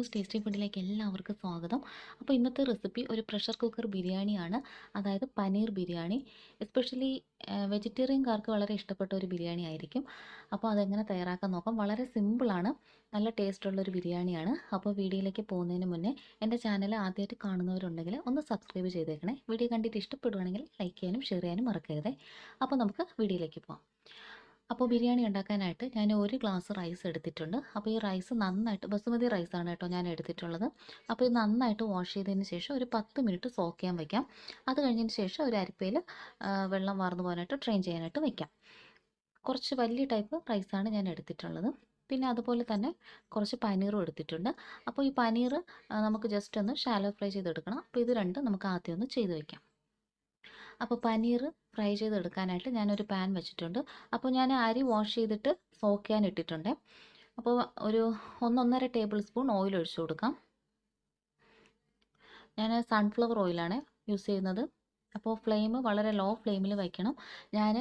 Anu's tasty ഫുഡിലേക്ക് എല്ലാവർക്കും സ്വാഗതം. അപ്പോൾ ഇന്നത്തെ റെസിപ്പി ഒരു പ്രഷർ കുക്കർ ബിരിയാണിയാണ്. അതായത് പനീർ ബിരിയാണി. എസ്പെഷ്യലി വെജിറ്റേറിയൻകാർക്ക് വളരെ ഇഷ്ടപ്പെട്ട ഒരു ബിരിയാണി ആയിരിക്കും. അപ്പോൾ അതെങ്ങനെ തയ്യാറാക്കാൻ നോക്കാം. വളരെ സിമ്പിളാണ് നല്ല ടേസ്റ്റുള്ള ഒരു ബിരിയാണിയാണ്. അപ്പോൾ വീഡിയോയിലേക്ക് പോകുന്നതിന് മുന്നേ എന്റെ ചാനൽ ആദ്യമായിട്ട് കാണുന്നവരുണ്ടെങ്കിൽ ഒന്ന് സബ്സ്ക്രൈബ് ചെയ്തേക്കണേ. വീഡിയോ കണ്ടിട്ട് ഇഷ്ടപ്പെടുവാണെങ്കിൽ ലൈക്ക് ചെയ്യാനും ഷെയർ ചെയ്യാനും മറക്കരുതേ. അപ്പോൾ നമുക്ക് വീഡിയോയിലേക്ക് പോകാം അപ്പോൾ ബിരിയാണി ഉണ്ടാക്കാനായിട്ട് ഞാൻ ഒരു ഗ്ലാസ് റൈസ് എടുത്തിട്ടുണ്ട്. അപ്പോൾ ഈ റൈസ് നന്നായിട്ട് ബസുമതി റൈസാണ് കേട്ടോ ഞാൻ എടുത്തിട്ടുള്ളത്. അപ്പോൾ ഇത് നന്നായിട്ട് വാഷ് ചെയ്തതിന് ശേഷം ഒരു പത്ത് മിനിറ്റ് സോക്ക് ചെയ്യാൻ വയ്ക്കാം അത് കഴിഞ്ഞതിന് ശേഷം ഒരു അരിപ്പയിൽ വെള്ളം വാർന്നു പോകാനായിട്ട് ട്രെയിൻ ചെയ്യാനായിട്ട് വയ്ക്കാം കുറച്ച് വലിയ ടൈപ്പ് റൈസാണ് ഞാൻ എടുത്തിട്ടുള്ളത്. പിന്നെ അതുപോലെ തന്നെ കുറച്ച് പനീറും എടുത്തിട്ടുണ്ട്. അപ്പോൾ ഈ പനീർ നമുക്ക് ജസ്റ്റ് ഒന്ന് ഷാലോ ഫ്രൈ ചെയ്തെടുക്കണം. അപ്പോൾ ഇത് രണ്ടും നമുക്ക് ആദ്യം ഒന്ന് ചെയ്ത് വയ്ക്കാം അപ്പോൾ പനീർ ഫ്രൈ ചെയ്തെടുക്കാനായിട്ട് ഞാനൊരു പാൻ വെച്ചിട്ടുണ്ട്. അപ്പോൾ ഞാൻ അരി വാഷ് ചെയ്തിട്ട് സോക്ക് ചെയ്യാൻ ഇട്ടിട്ടുണ്ട്. അപ്പോൾ ഒരു ഒന്നൊന്നര ടേബിൾ സ്പൂൺ ഓയിൽ ഒഴിച്ചു കൊടുക്കാം. ഞാൻ സൺഫ്ലവർ ഓയിലാണ് യൂസ് ചെയ്യുന്നത്. അപ്പോൾ ഫ്ലെയിം വളരെ ലോ ഫ്ലെയിമിൽ വയ്ക്കണം ഞാൻ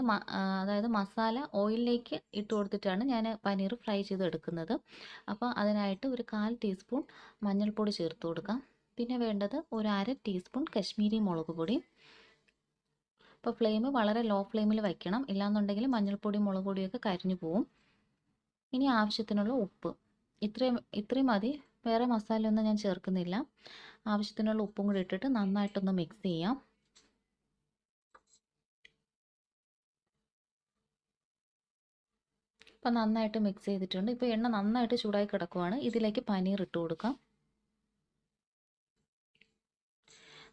അതായത് മസാല ഓയിലിലേക്ക് ഇട്ട് കൊടുത്തിട്ടാണ് ഞാൻ പനീർ ഫ്രൈ ചെയ്തെടുക്കുന്നത്. അപ്പോൾ അതിനായിട്ട് ഒരു കാൽ ടീസ്പൂൺ മഞ്ഞൾപ്പൊടി ചേർത്ത് കൊടുക്കാം. പിന്നെ വേണ്ടത് ഒരു അര ടീസ്പൂൺ കശ്മീരി മുളക് പൊടി. അപ്പോൾ ഫ്ലെയിം വളരെ ലോ ഫ്ലെയിമിൽ വയ്ക്കണം ഇല്ലാന്നുണ്ടെങ്കിൽ മഞ്ഞൾപ്പൊടി മുളക് പൊടിയൊക്കെ കരിഞ്ഞു പോവും. ഇനി ആവശ്യത്തിനുള്ള ഉപ്പ്. ഇത്രയും ഇത്രയും മതി. വേറെ മസാലയൊന്നും ഞാൻ ചേർക്കുന്നില്ല. ആവശ്യത്തിനുള്ള ഉപ്പും കൂടി ഇട്ടിട്ട് നന്നായിട്ടൊന്ന് മിക്സ് ചെയ്യാം. ഇപ്പം നന്നായിട്ട് മിക്സ് ചെയ്തിട്ടുണ്ട്. ഇപ്പോൾ എണ്ണ നന്നായിട്ട് ചൂടായി കിടക്കുവാണ്. ഇതിലേക്ക് പനീർ ഇട്ട് കൊടുക്കാം.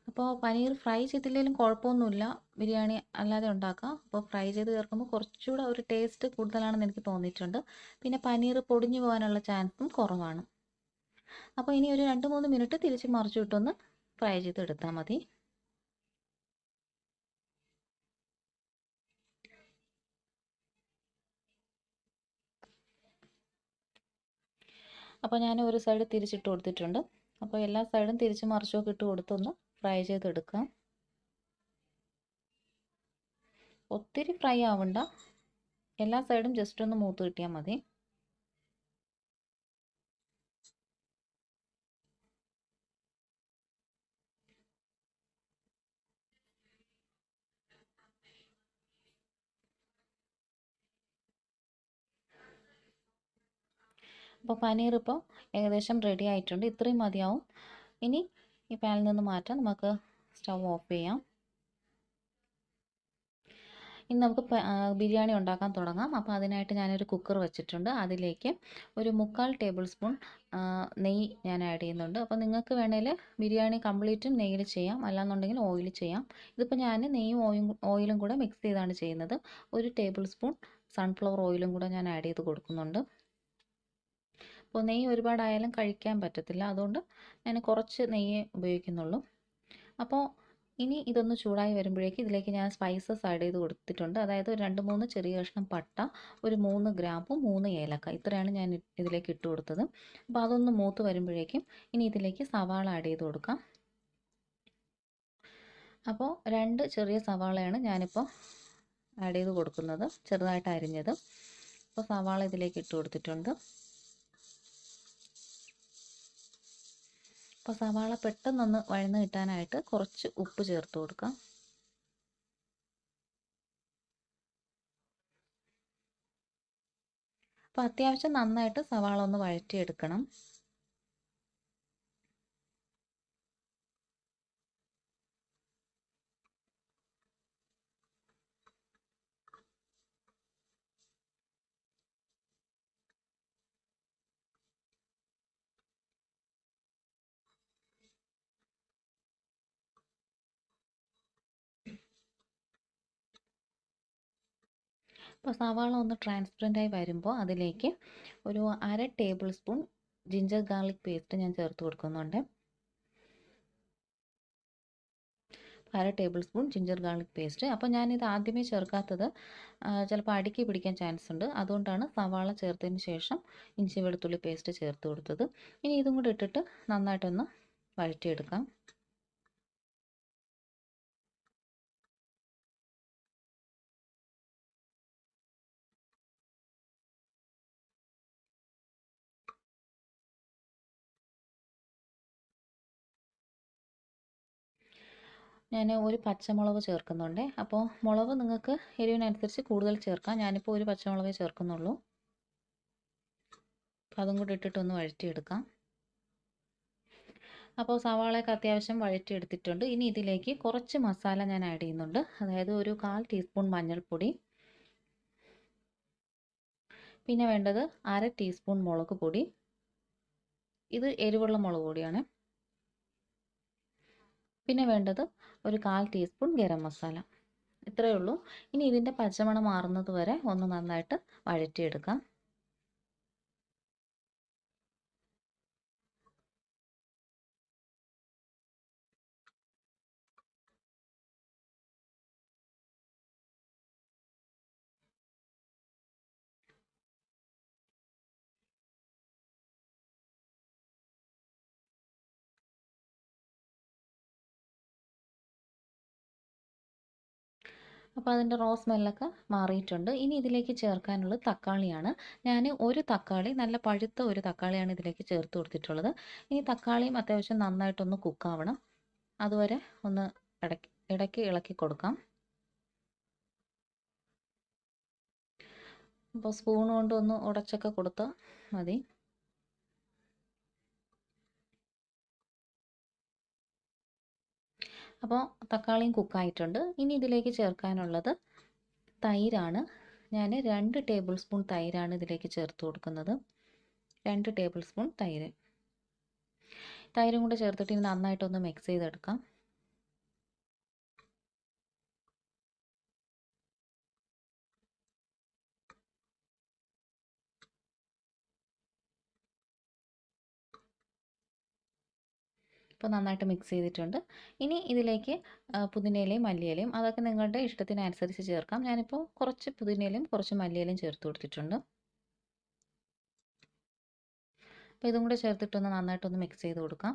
അപ്പോൾ പനീർ ഫ്രൈ ചെയ്തില്ലെങ്കിലും കുഴപ്പമൊന്നുമില്ല. ബിരിയാണി അല്ലാതെ ഉണ്ടാക്കാം. അപ്പോൾ ഫ്രൈ ചെയ്ത് ചേർക്കുമ്പോൾ കുറച്ചുകൂടെ ഒരു ടേസ്റ്റ് കൂടുതലാണെന്ന് എനിക്ക് തോന്നിയിട്ടുണ്ട്. പിന്നെ പനീർ പൊടിഞ്ഞു പോകാനുള്ള ചാൻസും കുറവാണ്. അപ്പോൾ ഇനി ഒരു രണ്ട് മൂന്ന് മിനിറ്റ് തിരിച്ച് മറിച്ചു വിട്ടൊന്ന് ഫ്രൈ ചെയ്ത് എടുത്താൽ മതി. അപ്പോൾ ഞാൻ ഒരു സൈഡ് തിരിച്ചിട്ട് കൊടുത്തിട്ടുണ്ട്. അപ്പോൾ എല്ലാ സൈഡും തിരിച്ച് മറിച്ചൊക്കെ കൊടുത്തൊന്ന് ഫ്രൈ ചെയ്തെടുക്കാം. ഒത്തിരി ഫ്രൈ ആവണ്ട. എല്ലാ സൈഡും ജസ്റ്റ് ഒന്ന് മൂത്ത് കിട്ടിയാൽ മതി. അപ്പോൾ പനീർ ഇപ്പോൾ ഏകദേശം റെഡി ആയിട്ടുണ്ട്. ഇത്രയും മതിയാവും. ഇനി ഈ പാനിൽ നിന്ന് മാറ്റാം. നമുക്ക് സ്റ്റവ് ഓഫ് ചെയ്യാം. ഇനി നമുക്ക് ബിരിയാണി ഉണ്ടാക്കാൻ തുടങ്ങാം. അപ്പോൾ അതിനായിട്ട് ഞാനൊരു കുക്കർ വെച്ചിട്ടുണ്ട്. അതിലേക്ക് ഒരു മുക്കാൽ ടേബിൾ സ്പൂൺ നെയ്യ് ഞാൻ ആഡ് ചെയ്യുന്നുണ്ട്. അപ്പോൾ നിങ്ങൾക്ക് വേണേൽ ബിരിയാണി കംപ്ലീറ്റും നെയ്യിൽ ചെയ്യാം. അല്ലാന്നുണ്ടെങ്കിൽ ഓയിൽ ചെയ്യാം. ഇതിപ്പോൾ ഞാൻ നെയ്യും ഓയും ഓയിലും കൂടെ മിക്സ് ചെയ്താണ് ചെയ്യുന്നത്. ഒരു ടേബിൾ സ്പൂൺ സൺഫ്ലവർ ഓയിലും കൂടെ ഞാൻ ആഡ് ചെയ്ത് കൊടുക്കുന്നുണ്ട്. അപ്പോൾ നെയ്യ് ഒരുപാടായാലും കഴിക്കാൻ പറ്റത്തില്ല. അതുകൊണ്ട് ഞാൻ കുറച്ച് നെയ്യ് ഉപയോഗിക്കുന്നുള്ളൂ. അപ്പോൾ ഇനി ഇതൊന്ന് ചൂടായി വരുമ്പോഴേക്ക് ഇതിലേക്ക് ഞാൻ സ്പൈസസ് ആഡ് ചെയ്ത് കൊടുത്തിട്ടുണ്ട്. അതായത് രണ്ട് മൂന്ന് ചെറിയ കഷ്ണം പട്ട ഒരു മൂന്ന് ഗ്രാമ്പു മൂന്ന് ഏലക്ക. ഇത്രയാണ് ഞാൻ ഇതിലേക്ക് ഇട്ട് കൊടുത്തത്. അപ്പോൾ അതൊന്ന് മൂത്ത് വരുമ്പോഴേക്കും ഇനി ഇതിലേക്ക് സവാള ആഡ് ചെയ്ത് കൊടുക്കാം. അപ്പോൾ രണ്ട് ചെറിയ സവാളയാണ് ഞാനിപ്പോൾ ആഡ് ചെയ്ത് കൊടുക്കുന്നത്. ചെറുതായിട്ട് അരിഞ്ഞത്. അപ്പോൾ സവാള ഇതിലേക്ക് ഇട്ട് കൊടുത്തിട്ടുണ്ട്. അപ്പോൾ സവാള പെട്ടെന്നൊന്ന് വഴന്ന് കിട്ടാനായിട്ട് കുറച്ച് ഉപ്പ് ചേർത്ത് കൊടുക്കാം. അപ്പോൾ അത്യാവശ്യം നന്നായിട്ട് സവാള ഒന്ന് വഴറ്റിയെടുക്കണം. അപ്പോൾ സവാള ഒന്ന് ട്രാൻസ്പെറന്റായി വരുമ്പോൾ അതിലേക്ക് ഒരു അര tablespoon ginger garlic paste ഞാൻ ചേർത്ത് കൊടുക്കുന്നുണ്ട്. അര tablespoon ginger garlic paste അപ്പോൾ ഞാനിത് ആദ്യമേ ചേർക്കാത്തത് ചിലപ്പോൾ അടുക്കി പിടിക്കാൻ ചാൻസ് ഉണ്ട്. അതുകൊണ്ടാണ് സവാള ചേർത്തതിന് ശേഷം ഇഞ്ചി വെളുത്തുള്ളി പേസ്റ്റ് ചേർത്ത് കൊടുത്തത്. ഇനി ഇതും കൂടി ഇട്ടിട്ട് നന്നായിട്ടൊന്ന് വഴറ്റിയെടുക്കാം. ഞാൻ ഒരു പച്ചമുളക് ചേർക്കുന്നുണ്ട്. അപ്പോൾ മുളക് നിങ്ങൾക്ക് എരിവിനനുസരിച്ച് കൂടുതൽ ചേർക്കാം. ഞാനിപ്പോൾ ഒരു പച്ചമുളകേ ചേർക്കുന്നുള്ളൂ. അപ്പോൾ അതും കൂടി ഇട്ടിട്ടൊന്ന് വഴറ്റിയെടുക്കാം. അപ്പോൾ സവാളയൊക്കെ അത്യാവശ്യം വഴറ്റിയെടുത്തിട്ടുണ്ട്. ഇനി ഇതിലേക്ക് കുറച്ച് മസാല ഞാൻ ആഡ് ചെയ്യുന്നുണ്ട്. അതായത് ഒരു കാൽ ടീസ്പൂൺ മഞ്ഞൾപ്പൊടി. പിന്നെ വേണ്ടത് അര ടീസ്പൂൺ മുളക് പൊടി. ഇത് എരിവുള്ള മുളക് പൊടിയാണ്. പിന്നെ വേണ്ടത് ഒരു കാൽ ടീസ്പൂൺ ഗരം മസാല. ഇത്രയേ ഉള്ളൂ. ഇനി ഇതിന്റെ പച്ചമണം മാറുന്നത് വരെ ഒന്ന് നന്നായിട്ട് വഴറ്റിയെടുക്കാം. അപ്പോൾ അതിന്റെ റോ സ്മെല്ലൊക്കെ മാറിയിട്ടുണ്ട്. ഇനി ഇതിലേക്ക് ചേർക്കാനുള്ളത് തക്കാളിയാണ്. ഞാൻ ഒരു തക്കാളി നല്ല പഴുത്ത ഒരു തക്കാളിയാണ് ഇതിലേക്ക് ചേർത്ത് കൊടുത്തിട്ടുള്ളത്. ഇനി തക്കാളിയും അത്യാവശ്യം നന്നായിട്ടൊന്ന് കുക്കാവണം അതുവരെ ഒന്ന് ഇടയ്ക്ക് ഇടയ്ക്ക് ഇളക്കി കൊടുക്കാം. അപ്പോൾ സ്പൂൺ കൊണ്ടൊന്ന് ഉടച്ചൊക്കെ കൊടുത്താൽ മതി. അപ്പോൾ തക്കാളിയും കുക്കായിട്ടുണ്ട്. ഇനി ഇതിലേക്ക് ചേർക്കാനുള്ളത് തൈരാണ്. ഞാൻ രണ്ട് ടേബിൾ സ്പൂൺ തൈരാണ് ഇതിലേക്ക് ചേർത്ത് കൊടുക്കുന്നത്. രണ്ട് ടേബിൾ സ്പൂൺ തൈര്. തൈരും കൂടെ ചേർത്തിട്ട് ഇനി നന്നായിട്ടൊന്ന് മിക്സ് ചെയ്തെടുക്കാം. ഇപ്പോൾ നന്നായിട്ട് മിക്സ് ചെയ്തിട്ടുണ്ട്. ഇനി ഇതിലേക്ക് പുതിനയിലയും മല്ലിയിലയും അതൊക്കെ നിങ്ങളുടെ ഇഷ്ടത്തിനനുസരിച്ച് ചേർക്കാം. ഞാനിപ്പോൾ കുറച്ച് പുതിനയിലയും കുറച്ച് മല്ലിയിലയും ചേർത്ത് കൊടുത്തിട്ടുണ്ട്. അപ്പോൾ ഇതും കൂടെ ചേർത്തിട്ടൊന്ന് നന്നായിട്ടൊന്ന് മിക്സ് ചെയ്ത് കൊടുക്കാം.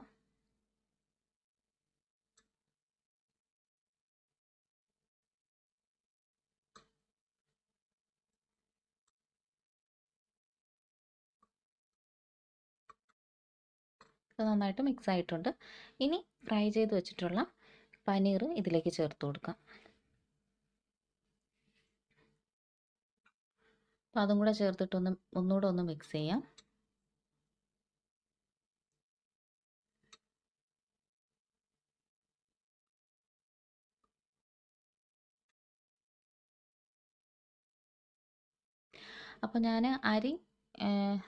ഇത് നന്നായിട്ട് മിക്സ് ആയിട്ടുണ്ട്. ഇനി ഫ്രൈ ചെയ്ത് വെച്ചിട്ടുള്ള പനീർ ഇതിലേക്ക് ചേർത്ത് കൊടുക്കാം. അപ്പോൾ അതും കൂടെ ചേർത്തിട്ടൊന്ന് ഒന്നുകൂടെ ഒന്ന് മിക്സ് ചെയ്യാം. അപ്പോൾ ഞാൻ അരി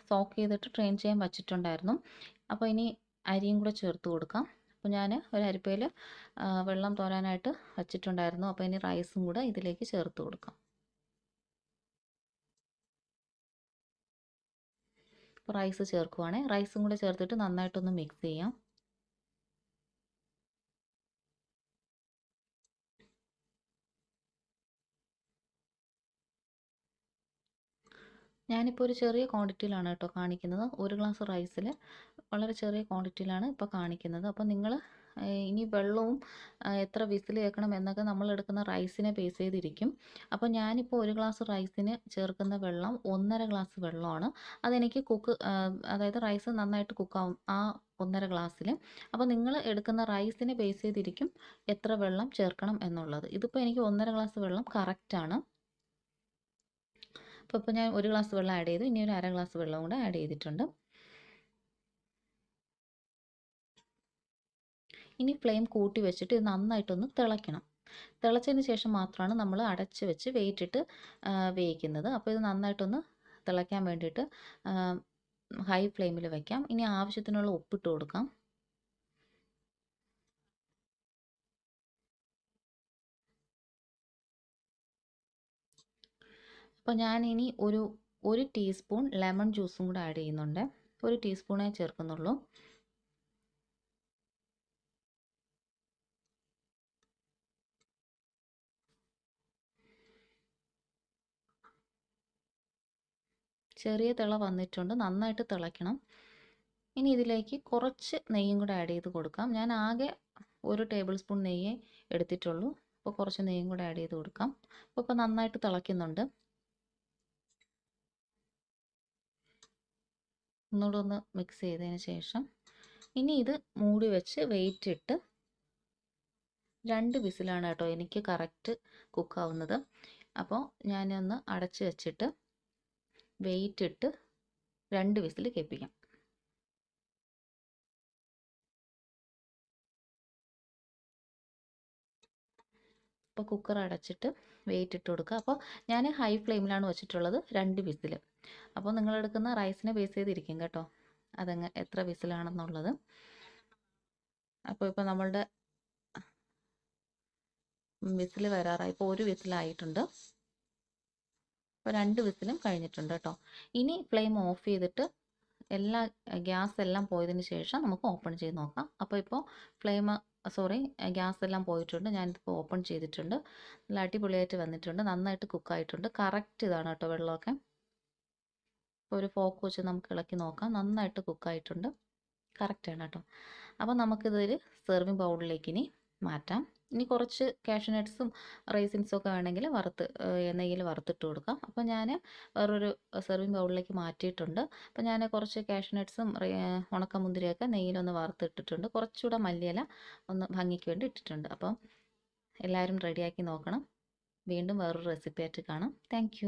സോക്ക് ചെയ്തിട്ട് ട്രെയിൻ ചെയ്യാൻ വച്ചിട്ടുണ്ടായിരുന്നു. അപ്പോൾ ഇനി അരിയും കൂടെ ചേർത്ത് കൊടുക്കാം. അപ്പോൾ ഞാൻ ഒരു അരിപ്പയിൽ വെള്ളം തോരാനായിട്ട് വച്ചിട്ടുണ്ടായിരുന്നു. അപ്പോൾ ഇനി റൈസും കൂടെ ഇതിലേക്ക് ചേർത്ത് കൊടുക്കാം. അപ്പോൾ റൈസ് ചേർക്കുവാണേ. റൈസും കൂടെ ചേർത്തിട്ട് നന്നായിട്ടൊന്ന് മിക്സ് ചെയ്യാം. ഞാനിപ്പോൾ ഒരു ചെറിയ ക്വാണ്ടിറ്റിയിലാണ് കേട്ടോ കാണിക്കുന്നത്. ഒരു ഗ്ലാസ് റൈസിൽ വളരെ ചെറിയ ക്വാണ്ടിറ്റിയിലാണ് ഇപ്പോൾ കാണിക്കുന്നത്. അപ്പോൾ നിങ്ങൾ ഇനി വെള്ളവും എത്ര വിസിൽ കേൾക്കണം എന്നൊക്കെ നമ്മൾ എടുക്കുന്ന റൈസിനെ ബേസ് ചെയ്തിരിക്കും. അപ്പോൾ ഞാനിപ്പോൾ ഒരു ഗ്ലാസ് റൈസിന് ചേർക്കുന്ന വെള്ളം ഒന്നര ഗ്ലാസ് വെള്ളമാണ്. അതെനിക്ക് കുക്ക് അതായത് റൈസ് നന്നായിട്ട് കുക്കാവും ആ ഒന്നര ഗ്ലാസ്സിൽ അപ്പോൾ നിങ്ങൾ എടുക്കുന്ന റൈസിനെ ബേസ് ചെയ്തിരിക്കും എത്ര വെള്ളം ചേർക്കണം എന്നുള്ളത്. ഇതിപ്പോൾ എനിക്ക് ഒന്നര ഗ്ലാസ് വെള്ളം കറക്റ്റാണ് അപ്പോൾ ഇപ്പോൾ ഞാൻ ഒരു ഗ്ലാസ് വെള്ളം ആഡ് ചെയ്തു. ഇനി ഒരു അര ഗ്ലാസ് വെള്ളം കൂടെ ആഡ് ചെയ്തിട്ടുണ്ട്. ഇനി ഫ്ലെയിം കൂട്ടി വെച്ചിട്ട് ഇത് നന്നായിട്ടൊന്ന് തിളയ്ക്കണം. തിളച്ചതിന് ശേഷം മാത്രമാണ് നമ്മൾ അടച്ച് വെച്ച് വെയിറ്റിട്ട് വേവിക്കുന്നത്. അപ്പോൾ ഇത് നന്നായിട്ടൊന്ന് തിളയ്ക്കാൻ വേണ്ടിയിട്ട് ഹൈ ഫ്ലെയിമിൽ വയ്ക്കാം ഇനി ആവശ്യത്തിനുള്ള ഉപ്പിട്ട് കൊടുക്കാം. അപ്പോൾ ഞാൻ ഇനി ഒരു ഒരു ടീസ്പൂൺ ലെമൺ ജ്യൂസും കൂടെ ആഡ് ചെയ്യുന്നുണ്ട്. ഒരു ടീസ്പൂണേ ചേർക്കുന്നുള്ളൂ. ചെറിയ തിള വന്നിട്ടുണ്ട്. നന്നായിട്ട് തിളയ്ക്കണം. ഇനി ഇതിലേക്ക് കുറച്ച് നെയ്യും കൂടെ ആഡ് ചെയ്ത് കൊടുക്കാം. ഞാൻ ആകെ ഒരു ടേബിൾ സ്പൂൺ നെയ്യേ എടുത്തിട്ടുള്ളൂ. അപ്പോൾ കുറച്ച് നെയ്യും കൂടെ ആഡ് ചെയ്ത് കൊടുക്കാം. അപ്പോൾ ഇപ്പോൾ നന്നായിട്ട് തിളയ്ക്കുന്നുണ്ട്. ഒന്നുകൂടെ ഒന്ന് മിക്സ് ചെയ്തതിന് ശേഷം ഇനി ഇത് മൂടി വെച്ച് വെയിറ്റ് ഇട്ട് രണ്ട് വിസിലാണ് കേട്ടോ എനിക്ക് കറക്റ്റ് കുക്കാവുന്നത് അപ്പോൾ ഞാനൊന്ന് അടച്ച് വെച്ചിട്ട് വെയിറ്റ് ഇട്ട് രണ്ട് വിസിൽ കേൾപ്പിക്കാം. അപ്പോൾ കുക്കർ അടച്ചിട്ട് വെയിറ്റ് ഇട്ട് കൊടുക്കുക. അപ്പോൾ ഞാൻ ഹൈ ഫ്ലെയിമിലാണ് വെച്ചിട്ടുള്ളത് രണ്ട് വിസിൽ അപ്പോൾ നിങ്ങൾ എടുക്കുന്ന റൈസിനെ ബേസ് ചെയ്തിരിക്കും കേട്ടോ. അതങ്ങ് എത്ര വിസിലാണെന്നുള്ളത്. അപ്പോൾ ഇപ്പോൾ നമ്മളുടെ വിസിൽ വരാറായി. ഇപ്പോൾ ഒരു വിസിലായിട്ടുണ്ട്. ഇപ്പോൾ രണ്ട് വിസിലും കഴിഞ്ഞിട്ടുണ്ട് കേട്ടോ. ഇനി ഫ്ലെയിം ഓഫ് ചെയ്തിട്ട് എല്ലാ ഗ്യാസ് എല്ലാം പോയതിന് ശേഷം നമുക്ക് ഓപ്പൺ ചെയ്ത് നോക്കാം. അപ്പോൾ ഇപ്പോൾ ഫ്ലെയിം സോറി ഗ്യാസ് എല്ലാം പോയിട്ടുണ്ട്. ഞാനിപ്പോൾ ഓപ്പൺ ചെയ്തിട്ടുണ്ട്. നല്ല അടിപൊളിയായിട്ട് വന്നിട്ടുണ്ട്. നന്നായിട്ട് കുക്കായിട്ടുണ്ട്. കറക്റ്റ് ഇതാണ് കേട്ടോ വെള്ളമൊക്കെ. ഒരു ഫോക്ക് വെച്ച് നമുക്ക് ഇളക്കി നോക്കാം. നന്നായിട്ട് കുക്കായിട്ടുണ്ട്. കറക്റ്റാണ് കേട്ടോ. അപ്പോൾ നമുക്കിതൊരു സെർവിങ് ബൗളിലേക്ക് ഇനി മാറ്റാം. ഇനി കുറച്ച് കാഷ്യൂനട്ട്സും റൈസിൻസും ഒക്കെ വേണമെങ്കിൽ വറുത്ത് നെയ്യിൽ വറുത്തിട്ട് കൊടുക്കാം. അപ്പോൾ ഞാൻ വേറൊരു സെർവിങ് ബൗളിലേക്ക് മാറ്റിയിട്ടുണ്ട്. അപ്പോൾ ഞാൻ കുറച്ച് കാഷ്യൂനട്ട്സും ഉണക്കമുന്തിരിയൊക്കെ നെയ്യിലൊന്ന് വറുത്തിട്ടിട്ടുണ്ട്. കുറച്ചുകൂടെ മല്ലിയില ഒന്ന് ഭംഗിക്ക് വേണ്ടി ഇട്ടിട്ടുണ്ട്. അപ്പം എല്ലാവരും റെഡിയാക്കി നോക്കണം. വീണ്ടും വേറൊരു റെസിപ്പി ആയിട്ട് കാണാം. താങ്ക്